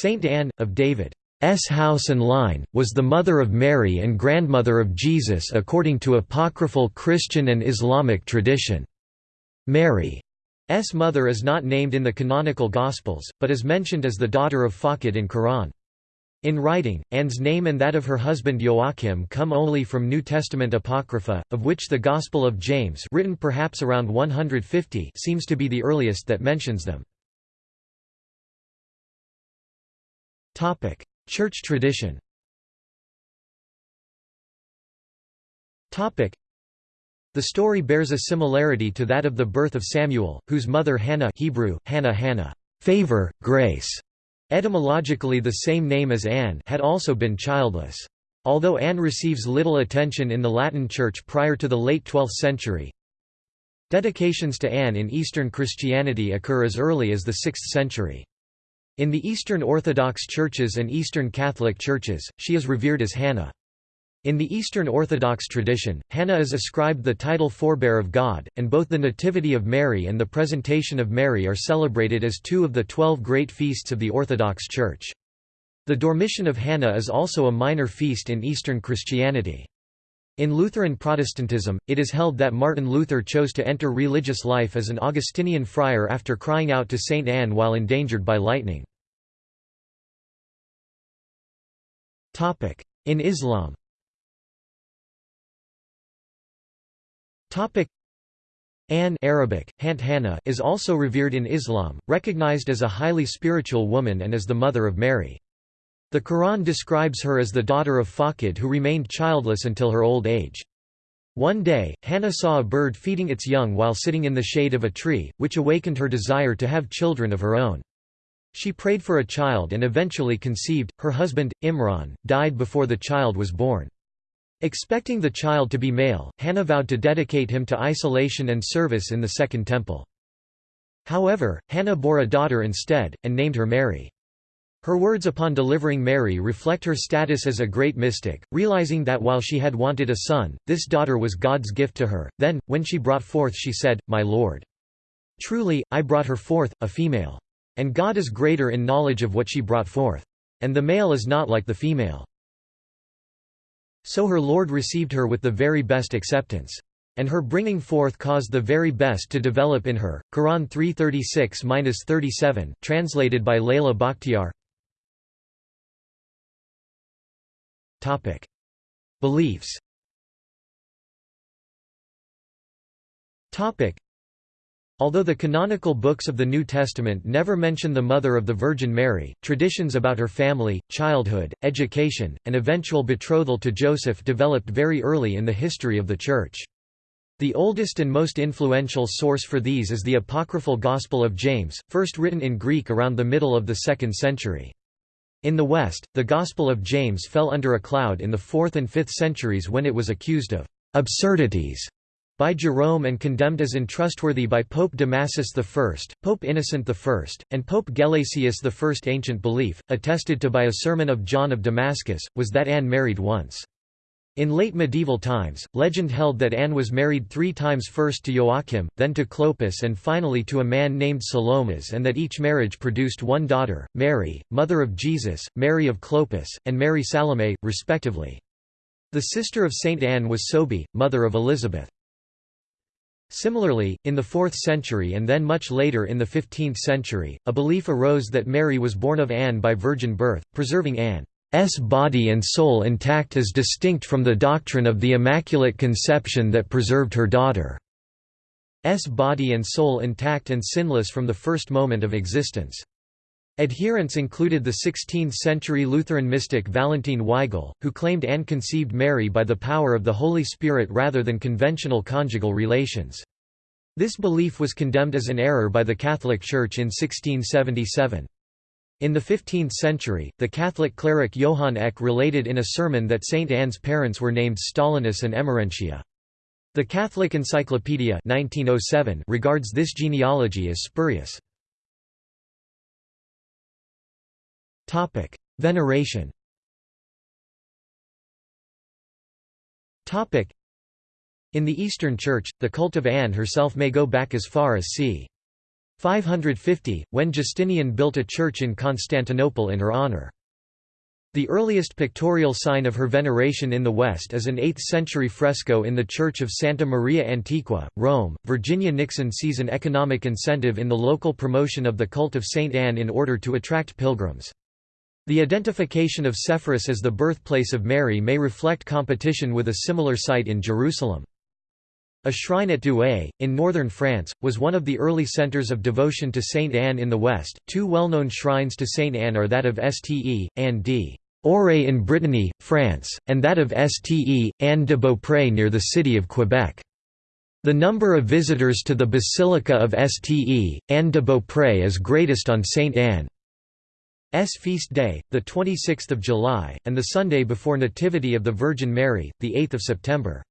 Saint Anne, of David's house and line, was the mother of Mary and grandmother of Jesus according to apocryphal Christian and Islamic tradition. Mary's mother is not named in the canonical Gospels, but is mentioned as the daughter of Fakid in Quran. In writing, Anne's name and that of her husband Joachim come only from New Testament Apocrypha, of which the Gospel of James written perhaps around 150 seems to be the earliest that mentions them. Church tradition The story bears a similarity to that of the birth of Samuel, whose mother Hannah Hebrew, Hannah Hannah favor, grace, etymologically the same name as Anne had also been childless. Although Anne receives little attention in the Latin Church prior to the late 12th century, dedications to Anne in Eastern Christianity occur as early as the 6th century. In the Eastern Orthodox churches and Eastern Catholic churches, she is revered as Hannah. In the Eastern Orthodox tradition, Hannah is ascribed the title forebear of God, and both the Nativity of Mary and the Presentation of Mary are celebrated as two of the twelve great feasts of the Orthodox Church. The Dormition of Hannah is also a minor feast in Eastern Christianity. In Lutheran Protestantism, it is held that Martin Luther chose to enter religious life as an Augustinian friar after crying out to Saint Anne while endangered by lightning. In Islam Anne Arabic, Hant is also revered in Islam, recognized as a highly spiritual woman and as the mother of Mary. The Quran describes her as the daughter of Faqid who remained childless until her old age. One day, Hannah saw a bird feeding its young while sitting in the shade of a tree, which awakened her desire to have children of her own. She prayed for a child and eventually conceived. Her husband, Imran, died before the child was born. Expecting the child to be male, Hannah vowed to dedicate him to isolation and service in the Second Temple. However, Hannah bore a daughter instead, and named her Mary. Her words upon delivering Mary reflect her status as a great mystic, realizing that while she had wanted a son, this daughter was God's gift to her. Then, when she brought forth she said, My Lord. Truly, I brought her forth, a female. And God is greater in knowledge of what she brought forth. And the male is not like the female. So her Lord received her with the very best acceptance and her bringing forth caused the very best to develop in her. Quran 336-37, translated by Layla Bakhtiar. Topic: Beliefs. Topic: Although the canonical books of the New Testament never mention the mother of the Virgin Mary, traditions about her family, childhood, education, and eventual betrothal to Joseph developed very early in the history of the Church. The oldest and most influential source for these is the apocryphal Gospel of James, first written in Greek around the middle of the 2nd century. In the West, the Gospel of James fell under a cloud in the 4th and 5th centuries when it was accused of absurdities by Jerome and condemned as untrustworthy by Pope Damasus I, Pope Innocent I, and Pope Gelasius I. Ancient belief, attested to by a sermon of John of Damascus, was that Anne married once. In late medieval times, legend held that Anne was married three times first to Joachim, then to Clopas and finally to a man named Salomas and that each marriage produced one daughter, Mary, mother of Jesus, Mary of Clopas, and Mary Salome, respectively. The sister of Saint Anne was Sophie, mother of Elizabeth. Similarly, in the 4th century and then much later in the 15th century, a belief arose that Mary was born of Anne by virgin birth, preserving Anne's body and soul intact as distinct from the doctrine of the Immaculate Conception that preserved her daughter's body and soul intact and sinless from the first moment of existence. Adherents included the 16th-century Lutheran mystic Valentin Weigel, who claimed Anne conceived Mary by the power of the Holy Spirit rather than conventional conjugal relations. This belief was condemned as an error by the Catholic Church in 1677. In the 15th century, the Catholic cleric Johann Eck related in a sermon that Saint Anne's parents were named Stollanus and Emerentia. The Catholic Encyclopedia 1907 regards this genealogy as spurious. Veneration In the Eastern Church, the cult of Anne herself may go back as far as c. 550, when Justinian built a church in Constantinople in her honor. The earliest pictorial sign of her veneration in the West is an 8th-century fresco in the Church of Santa Maria Antiqua, Rome. Virginia Nixon sees an economic incentive in the local promotion of the cult of Saint Anne in order to attract pilgrims. The identification of Sepphoris as the birthplace of Mary may reflect competition with a similar site in Jerusalem. A shrine at Douai, in northern France, was one of the early centres of devotion to Saint Anne in the West. Two well-known shrines to Saint Anne are that of Ste. Anne d. Auray in Brittany, France, and that of Ste. Anne de Beaupré near the city of Quebec. The number of visitors to the Basilica of Ste. Anne de Beaupré is greatest on Saint Anne's feast day, 26 July, and the Sunday before Nativity of the Virgin Mary, 8 September.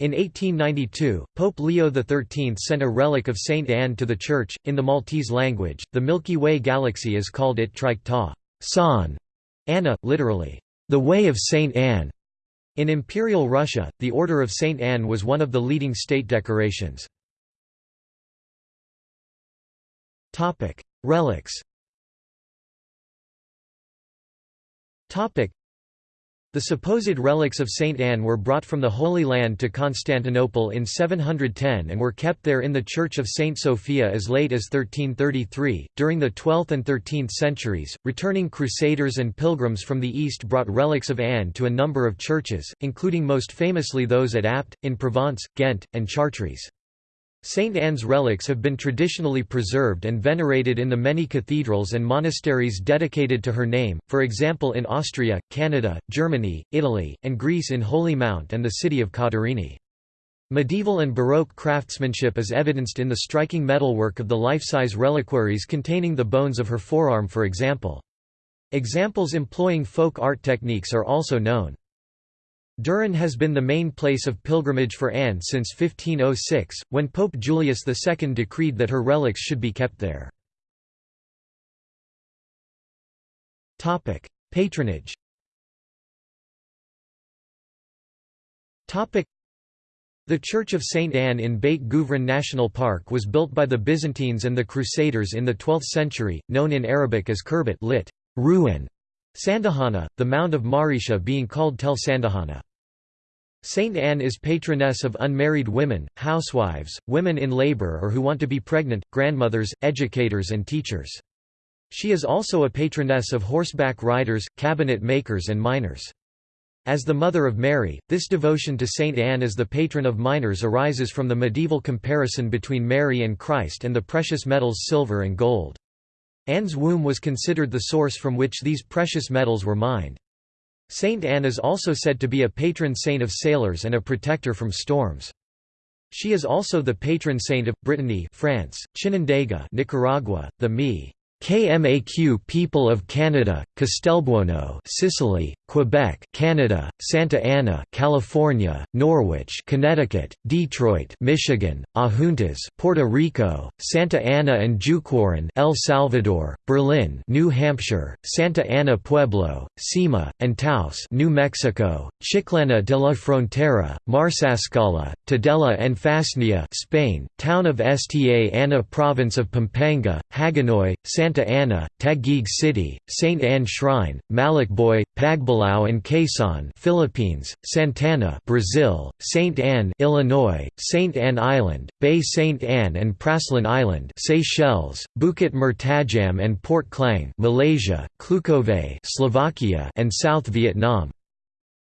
In 1892, Pope Leo XIII sent a relic of Saint Anne to the Church. In the Maltese language, the Milky Way galaxy is called it Triq Ta San Anna, literally, the Way of Saint Anne. In Imperial Russia, the Order of Saint Anne was one of the leading state decorations. Relics the supposed relics of Saint Anne were brought from the Holy Land to Constantinople in 710 and were kept there in the Church of Saint Sophia as late as 1333. During the 12th and 13th centuries, returning crusaders and pilgrims from the east brought relics of Anne to a number of churches, including most famously those at Apt, in Provence, Ghent, and Chartres. Saint Anne's relics have been traditionally preserved and venerated in the many cathedrals and monasteries dedicated to her name, for example in Austria, Canada, Germany, Italy, and Greece in Holy Mount and the city of Katerini. Medieval and Baroque craftsmanship is evidenced in the striking metalwork of the life-size reliquaries containing the bones of her forearm for example. Examples employing folk art techniques are also known. Düren has been the main place of pilgrimage for Anne since 1506, when Pope Julius II decreed that her relics should be kept there. Patronage the Church of St. Anne in Beit Guvrin National Park was built by the Byzantines and the Crusaders in the 12th century, known in Arabic as Khirbet lit. Ruin, Sandahana, the mound of Maresha being called Tel Sandahana. Saint Anne is patroness of unmarried women, housewives, women in labor or who want to be pregnant, grandmothers, educators and teachers. She is also a patroness of horseback riders, cabinet makers and miners. As the Mother of Mary, this devotion to Saint Anne as the patron of miners arises from the medieval comparison between Mary and Christ and the precious metals silver and gold. Anne's womb was considered the source from which these precious metals were mined. Saint Anne is also said to be a patron saint of sailors and a protector from storms. She is also the patron saint of Brittany, France, Chinandega, Nicaragua, the Mi KMAQ People of Canada, Castelbuono, Sicily, Quebec, Canada, Santa Ana, California, Norwich, Connecticut, Detroit, Michigan, Adjuntas, Puerto Rico, Santa Ana and Jucuarán, El Salvador, Berlin, New Hampshire, Santa Ana Pueblo, Cima, and Taos, New Mexico, Chiclana de la Frontera, Marsascala, Tudela and Fasnia, Spain, town of Sta Ana province of Pampanga, Hagonoy, Santa Santa Ana, Taguig City, St. Anne Shrine, Malicboy, Pagbilao and Quezon Philippines, Santana Brazil, St. Anne Illinois, St. Anne Island, Bay St. Anne and Praslin Island Seychelles, Bukit Mertajam and Port Klang Malaysia, Klukovay Slovakia and South Vietnam.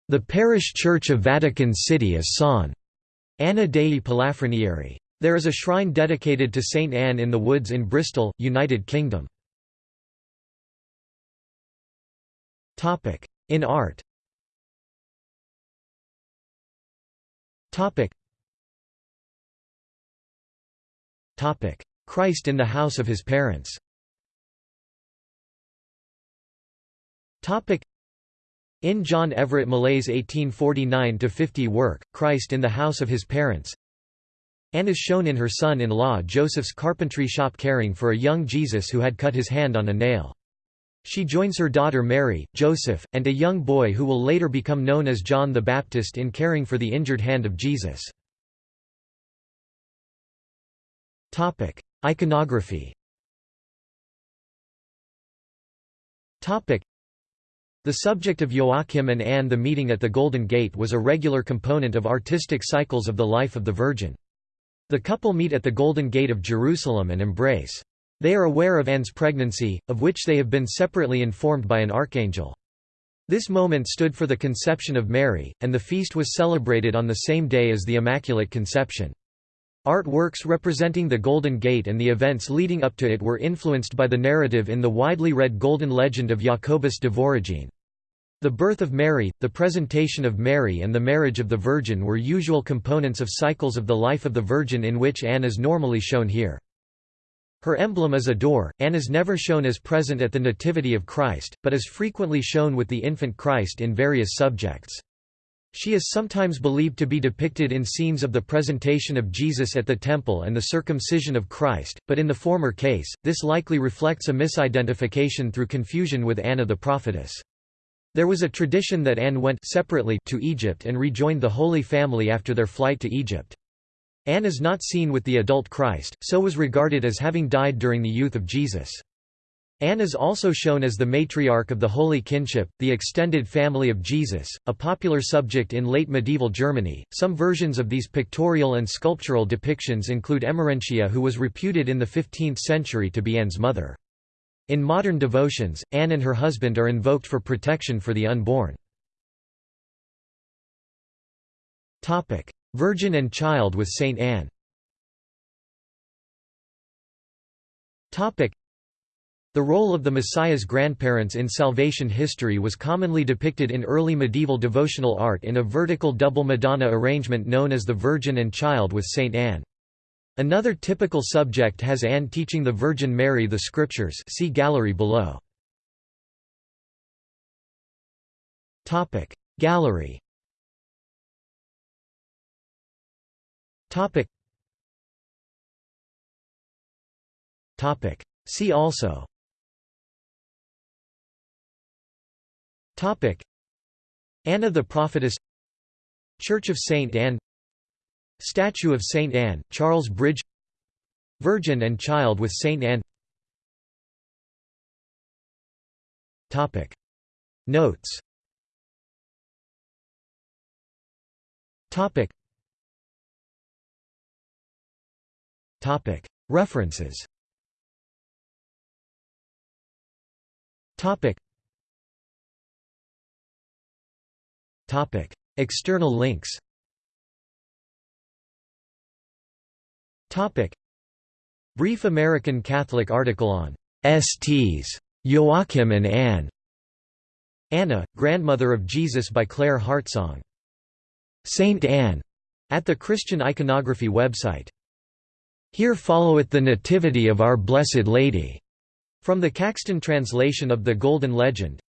The parish church of Vatican City is San Anna dei Palafrenieri. There is a shrine dedicated to St Anne in the Woods in Bristol, United Kingdom. Topic: In art. Topic. Topic: Christ in the house of his parents. Topic. In John Everett Millais's 1849–50 work, Christ in the House of His Parents Anne is shown in her son-in-law Joseph's carpentry shop caring for a young Jesus who had cut his hand on a nail. She joins her daughter Mary, Joseph, and a young boy who will later become known as John the Baptist in caring for the injured hand of Jesus. Topic: Iconography Topic: the subject of Joachim and Anne the meeting at the Golden Gate was a regular component of artistic cycles of the life of the Virgin. The couple meet at the Golden Gate of Jerusalem and embrace. They are aware of Anne's pregnancy, of which they have been separately informed by an archangel. This moment stood for the conception of Mary, and the feast was celebrated on the same day as the Immaculate Conception. Art works representing the Golden Gate and the events leading up to it were influenced by the narrative in the widely read Golden Legend of Jacobus de Voragine. The birth of Mary, the presentation of Mary and the marriage of the Virgin were usual components of cycles of the life of the Virgin in which Anne is normally shown here. Her emblem is a door. Anne is never shown as present at the Nativity of Christ, but is frequently shown with the infant Christ in various subjects. She is sometimes believed to be depicted in scenes of the presentation of Jesus at the temple and the circumcision of Christ, but in the former case, this likely reflects a misidentification through confusion with Anna the prophetess. There was a tradition that Anne went separately to Egypt and rejoined the Holy Family after their flight to Egypt. Anne is not seen with the adult Christ, so was regarded as having died during the youth of Jesus. Anne is also shown as the matriarch of the Holy Kinship, the extended family of Jesus, a popular subject in late medieval Germany. Some versions of these pictorial and sculptural depictions include Emerentia, who was reputed in the 15th century to be Anne's mother. In modern devotions, Anne and her husband are invoked for protection for the unborn. Virgin and Child with Saint Anne the role of the Messiah's grandparents in salvation history was commonly depicted in early medieval devotional art in a vertical double Madonna arrangement known as the Virgin and Child with Saint Anne. Another typical subject has Anne teaching the Virgin Mary the Scriptures see gallery below. Gallery Topic. Topic. See also. Topic. Anna the Prophetess. Church of Saint Anne. Statue of Saint Anne, Charles Bridge. Virgin and Child with Saint Anne. Topic. Notes. Topic Topic References Topic Topic External links Topic. Brief American Catholic article on STs. Joachim and Anne. Anna, grandmother of Jesus by Claire Hartsong. Saint Anne, at the Christian Iconography website. Here followeth the Nativity of Our Blessed Lady, from the Caxton translation of the Golden Legend.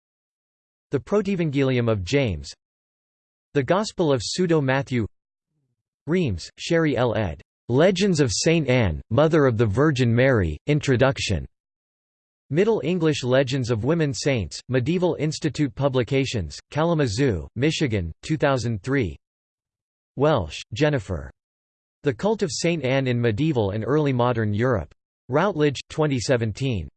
The Protevangelium of James. The Gospel of Pseudo Matthew. Reames, Sherry L. ed. Legends of Saint Anne, Mother of the Virgin Mary, Introduction. Middle English Legends of Women Saints, Medieval Institute Publications, Kalamazoo, Michigan, 2003 Welsh, Jennifer. The Cult of Saint Anne in Medieval and Early Modern Europe. Routledge, 2017.